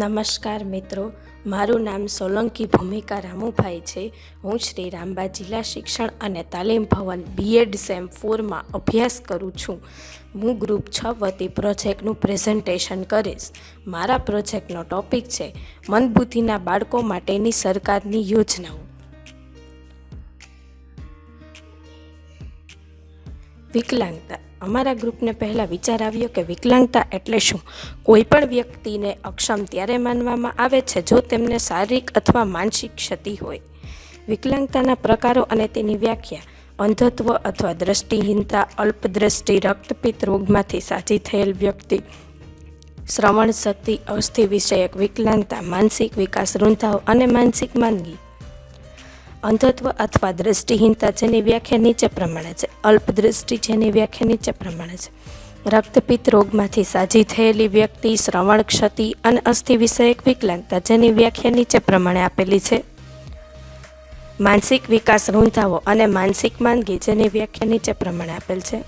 નમસ્કાર મિત્રો, મારું નામ સોલંકી ભૂમિકા રામુભાઈ છે. હું શ્રી રામબા જિલ્લા શિક્ષણ અને તાલીમ ભવન બીએડ સેમ ફોરમાં અભ્યાસ કરું છું. હું ગ્રુપ છ વતી પ્રોજેક્ટનું પ્રેઝન્ટેશન કરીશ. મારા પ્રોજેક્ટનો ટોપિક છે મંદબુદ્ધિના બાળકો માટેની સરકારની યોજનાઓ. વિકલાંગતા. અમારા ગ્રુપને પહેલાં વિચાર આવ્યો કે વિકલાંગતા એટલે શું? કોઈ પણ વ્યક્તિને અક્ષમ ત્યારે માનવામાં આવે છે જો તેમને શારીરિક અથવા માનસિક ક્ષતિ હોય. વિકલાંગતાના પ્રકારો અને તેની વ્યાખ્યા, અંધત્વ અથવા દ્રષ્ટિહીનતા, અલ્પદ્રષ્ટિ, રક્તપિત્ત રોગમાંથી સાજી થયેલ વ્યક્તિ, શ્રવણ શક્તિ, અસ્થિ વિષયક વિકલાંગતા, માનસિક વિકાસ, રૂંધાવ અને માનસિક માંદગી. અંધત્વ અથવા દ્રષ્ટિહીનતા જેની વ્યાખ્યા નીચે પ્રમાણે છે. અલ્પદ્રષ્ટિ જેની વ્યાખ્યા નીચે પ્રમાણે છે. રક્તપિત્ત રોગમાંથી સાજી થયેલી વ્યક્તિ, શ્રવણ ક્ષતિ અને અસ્થિ વિષયક વિકલાંગતા જેની વ્યાખ્યા નીચે પ્રમાણે આપેલી છે. માનસિક વિકાસ રૂંધાવો અને માનસિક માંદગી જેની વ્યાખ્યા નીચે પ્રમાણે આપેલ છે.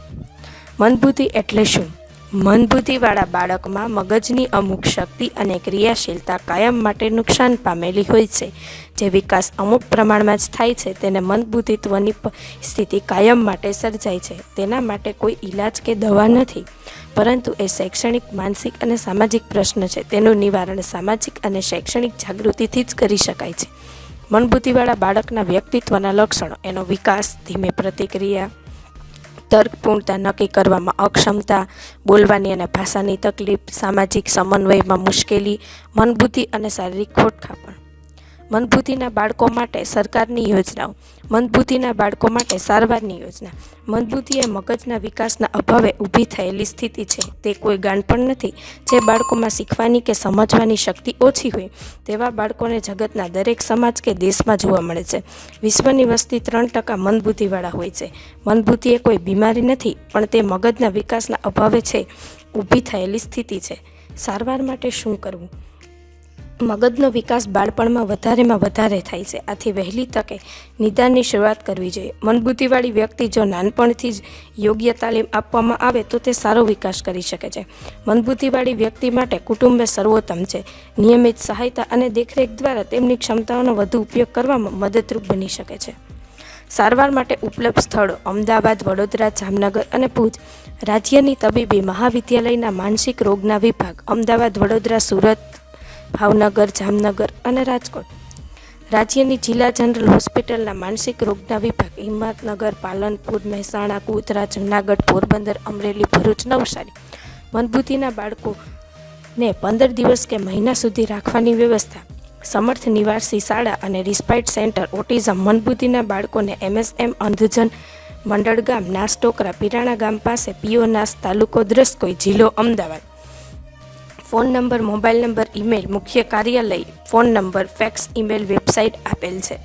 મનબુદ્ધિ એટલે શું? મનબુદ્ધિવાળા બાળકમાં મગજની અમુક શક્તિ અને ક્રિયાશીલતા કાયમ માટે નુકસાન પામેલી હોય છે. જે વિકાસ અમુક પ્રમાણમાં જ થાય છે, તેને મંદબુદ્ધિત્વની સ્થિતિ કાયમ માટે સર્જાય છે. તેના માટે કોઈ ઈલાજ કે દવા નથી. પરંતુ એ શૈક્ષણિક, માનસિક અને સામાજિક પ્રશ્ન છે. તેનું નિવારણ સામાજિક અને શૈક્ષણિક જાગૃતિથી જ કરી શકાય છે. મનબુદ્ધિવાળા બાળકના વ્યક્તિત્વના લક્ષણો. એનો વિકાસ ધીમે પ્રતિક્રિયા તર્કપૂર્ણતા નક્કી કરવામાં અક્ષમતા બોલવાની અને ભાષાની તકલીફ, સામાજિક સમન્વયમાં મુશ્કેલી, મનબુદ્ધિ અને શારીરિક ખોટખાપણ. મંદબુદ્ધિના બાળકો માટે સરકારની યોજનાઓ મંદબુદ્ધિના બાળકો માટે સારવારની યોજના. મંદબુદ્ધિ એ મગજના વિકાસના અભાવે ઊભી થયેલી સ્થિતિ છે. તે કોઈ ગાણપણ નથી. જે બાળકોમાં શીખવાની કે સમજવાની શક્તિ ઓછી હોય, તેવા બાળકોને જગતના દરેક સમાજ કે દેશમાં જોવા મળે છે. વિશ્વની વસ્તી ત્રણ ટકા મંદબુદ્ધિવાળા હોય છે. મંદબુદ્ધિ એ કોઈ બીમારી નથી, પણ તે મગજના વિકાસના અભાવે છે, ઊભી થયેલી સ્થિતિ છે. સારવાર માટે શું કરવું? મગજનો વિકાસ બાળપણમાં વધારેમાં વધારે થાય છે. આથી વહેલી તકે નિદાનની શરૂઆત કરવી જોઈએ. મનબુદ્ધિવાળી વ્યક્તિ જો નાનપણથી જ યોગ્ય તાલીમ આપવામાં આવે તો તે સારો વિકાસ કરી શકે છે. મનબુદ્ધિવાળી વ્યક્તિ માટે કુટુંબે સર્વોત્તમ છે. નિયમિત સહાયતા અને દેખરેખ દ્વારા તેમની ક્ષમતાઓનો વધુ ઉપયોગ કરવામાં મદદરૂપ બની શકે છે. સારવાર માટે ઉપલબ્ધ સ્થળો અમદાવાદ, વડોદરા, જામનગર અને ભુજ. રાજ્યની તબીબી મહાવિદ્યાલયના માનસિક રોગના વિભાગ અમદાવાદ, વડોદરા, સુરત ભાવનગર, જામનગર અને રાજકોટ. રાજ્યની જિલ્લા જનરલ હોસ્પિટલના માનસિક રોગના વિભાગ, હિંમતનગર, પાલનપુર, મહેસાણા, ગોધરા, જૂનાગઢ, પોરબંદર, અમરેલી, ભરૂચ, નવસારી. મનબુદ્ધિના બાળકોને પંદર દિવસ કે મહિના સુધી રાખવાની વ્યવસ્થા. સમર્થ નિવાસી શાળા અને રિસ્પાઇટ સેન્ટર, ઓટિઝમ. મનબુદ્ધિના બાળકોને એમએસએમ અંધજન મંડળ ગામ, નાસ ટોકરા પીરાણા ગામ પાસે પીઓ નાસ તાલુકો, દ્રસ્કોઈ જિલ્લો, Ahmedabad. Phone number, mobile number, email, મુખ્ય કાર્યાલય, phone number, fax email, website આપેલ છે.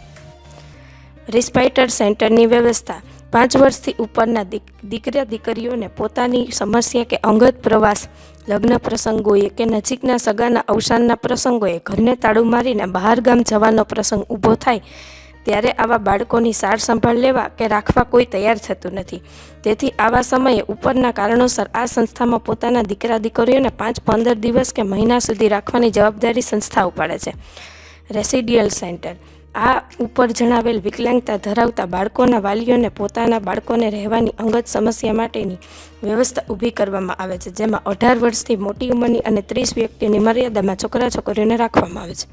રિસ્પાઇટર સેન્ટરની વ્યવસ્થા. પાંચ વર્ષથી ઉપરના દીકરા દીકરીઓને પોતાની સમસ્યા કે અંગત પ્રવાસ, લગ્ન પ્રસંગોએ કે નજીકના સગાના અવસાનના પ્રસંગોએ ઘરને તાળું મારીને બહાર ગામ જવાનો પ્રસંગ ઊભો થાય ત્યારે આવા બાળકોની સાર સંભાળ લેવા કે રાખવા કોઈ તૈયાર થતું નથી. તેથી આવા સમયે ઉપરના કારણોસર આ સંસ્થામાં પોતાના દીકરા દીકરીઓને પાંચ પંદર દિવસ કે મહિના સુધી રાખવાની જવાબદારી સંસ્થા ઉપાડે છે. Residential centre. આ ઉપર જણાવેલ વિકલાંગતા ધરાવતા બાળકોના વાલીઓને પોતાના બાળકોને રહેવાની અંગત સમસ્યા માટેની વ્યવસ્થા ઊભી કરવામાં આવે છે, જેમાં અઢાર વર્ષથી મોટી ઉંમરની અને ત્રીસ વ્યક્તિની મર્યાદામાં છોકરા છોકરીઓને રાખવામાં આવે છે.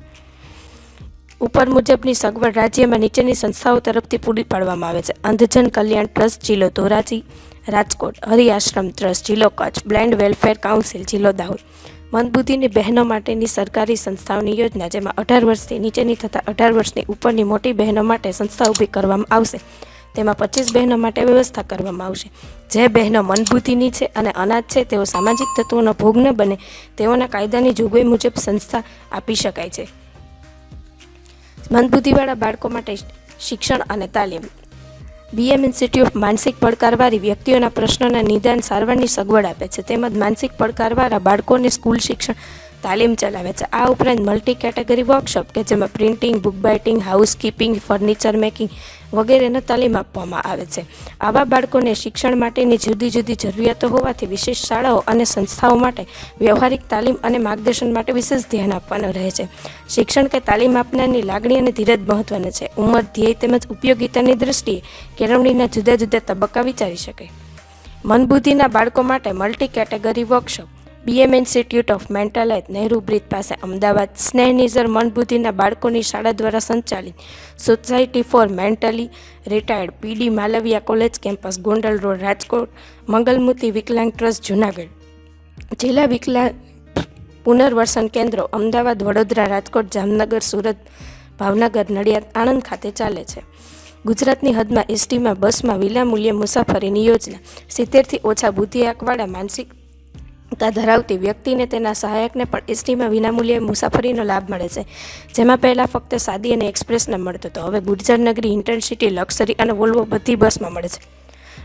ઉપર મુજબની સગવડ રાજ્યમાં નીચેની સંસ્થાઓ તરફથી પૂરી પાડવામાં આવે છે. અંધજન કલ્યાણ ટ્રસ્ટ જિલ્લો ધોરાજી, રાજકોટ, હરિઆશ્રમ ટ્રસ્ટ જિલ્લો કચ્છ બ્લાઇન્ડ વેલફેર કાઉન્સિલ જિલ્લો દાહોદ. મંદબુદ્ધિની બહેનો માટેની સરકારી સંસ્થાઓની યોજના, જેમાં અઢાર વર્ષથી નીચેની તથા અઢાર વર્ષની ઉપરની મોટી બહેનો માટે સંસ્થા ઊભી કરવામાં આવશે. તેમાં પચીસ બહેનો માટે વ્યવસ્થા કરવામાં આવશે. જે બહેનો મનબુદ્ધિની છે અને અનાજ છે, તેઓ સામાજિક તત્વોનો ભોગ ન બને, તેઓના કાયદાની જોગવાઈ મુજબ સંસ્થા આપી શકાય છે. મંદબુદ્ધિવાળા બાળકો માટે શિક્ષણ અને તાલીમ. બીએમ ઇન્સ્ટિટ્યૂટ માનસિક પડકારવાળી વ્યક્તિઓના પ્રશ્નોના નિદાન સારવારની સગવડ આપે છે. તેમજ માનસિક પડકારવાળા બાળકોને સ્કૂલ શિક્ષણ તાલીમ ચલાવે છે. આ ઉપરાંત મલ્ટી કેટેગરી વર્કશોપ કે જેમાં printing book binding housekeeping furniture making વગેરેને તાલીમ આપવામાં આવે છે. આવા બાળકોને શિક્ષણ માટેની જુદી જુદી જરૂરિયાતો હોવાથી વિશેષ શાળાઓ અને સંસ્થાઓ માટે વ્યવહારિક તાલીમ અને માર્ગદર્શન માટે વિશેષ ધ્યાન આપવાનું રહે છે. શિક્ષણ કે તાલીમ આપનારની લાગણી અને ધીરજ મહત્વની છે. ઉંમર, ધ્યેય તેમજ ઉપયોગિતાની દ્રષ્ટિએ કેળવણીના જુદા જુદા તબક્કા વિચારી શકે. મનબુદ્ધિના બાળકો માટે multi category workshop BM institute of mental health Nehru bridge પાસે અમદાવાદ સ્નેહનિઝર મનબુદ્ધિના બાળકોની શાળા દ્વારા સંચાલિત society for mentally retarded PD Malaviya college campus, Gondal road, Rajkot, Mangalmurti વિકલાંગ ટ્રસ્ટ, જુનાગઢ. જિલ્લા વિકલાંગ પુનર્વસન કેન્દ્રો અમદાવાદ, વડોદરા, રાજકોટ, જામનગર, સુરત, ભાવનગર, નડિયાદ, આણંદ ખાતે ચાલે છે. ગુજરાતની હદમાં એસટીમાં બસમાં વિનામૂલ્યે મુસાફરીની યોજના. સિત્તેરથી ઓછા બુદ્ધિઆંકવાળા માનસિકતા ધરાવતી વ્યક્તિને તેના સહાયકને પણ એસટીમાં વિનામૂલ્યે મુસાફરીનો લાભ મળે છે. જેમાં પહેલાં ફક્ત સાદી અને એક્સપ્રેસને મળતો હતો. હવે ગુર્જરનગરી ઇન્ટરસિટી, લક્ઝરી અને વોલ્વો બધી બસમાં મળે છે.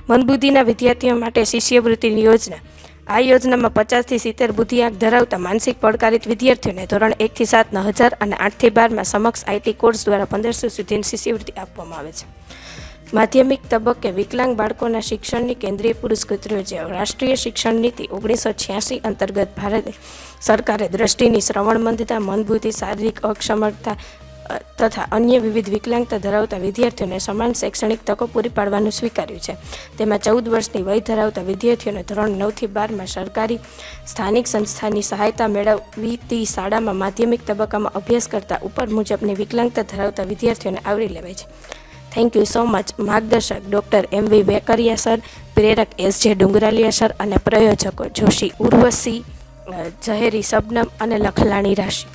મનબુદ્ધિના વિદ્યાર્થીઓ માટે શિષ્યવૃત્તિની યોજના. આ યોજનામાં પચાસથી સિત્તેર બુદ્ધિઆંક ધરાવતા માનસિક પડકારિત વિદ્યાર્થીઓને ધોરણ એકથી સાતના હજાર અને આઠથી બારમાં સમક્ષ આઈટી કોર્સ દ્વારા પંદરસો સુધીની શિષ્યવૃત્તિ આપવામાં આવે છે. માધ્યમિક તબક્કે વિકલાંગ બાળકોના શિક્ષણની કેન્દ્રીય પુરસ્કૃત યોજના રાષ્ટ્રીય શિક્ષણ નીતિ ઓગણીસો છ્યાસી અંતર્ગત ભારત સરકારે દ્રષ્ટિની શ્રવણ મંદતા મનબુદ્ધિ, શારીરિક અક્ષમતા તથા અન્ય વિવિધ વિકલાંગતા ધરાવતા વિદ્યાર્થીઓને સમાન શૈક્ષણિક તકો પૂરી પાડવાનું સ્વીકાર્યું છે. તેમાં ચૌદ વર્ષની વય ધરાવતા વિદ્યાર્થીઓને ધોરણ નવથી બારમાં સરકારી સ્થાનિક સંસ્થાની સહાયતા મેળવતી શાળામાં માધ્યમિક તબક્કામાં અભ્યાસ કરતા ઉપર મુજબની વિકલાંગતા ધરાવતા વિદ્યાર્થીઓને આવરી લેવાય છે. થેન્ક યુ સો મચ માર્ગદર્શક doctor M V Vekariya sir, પ્રેરક એસ જે ડુંગરાલિયા સર અને પ્રયોજકો જોશી ઉર્વશી ઝહેરી શબનમ અને લખલાણી રાશિ.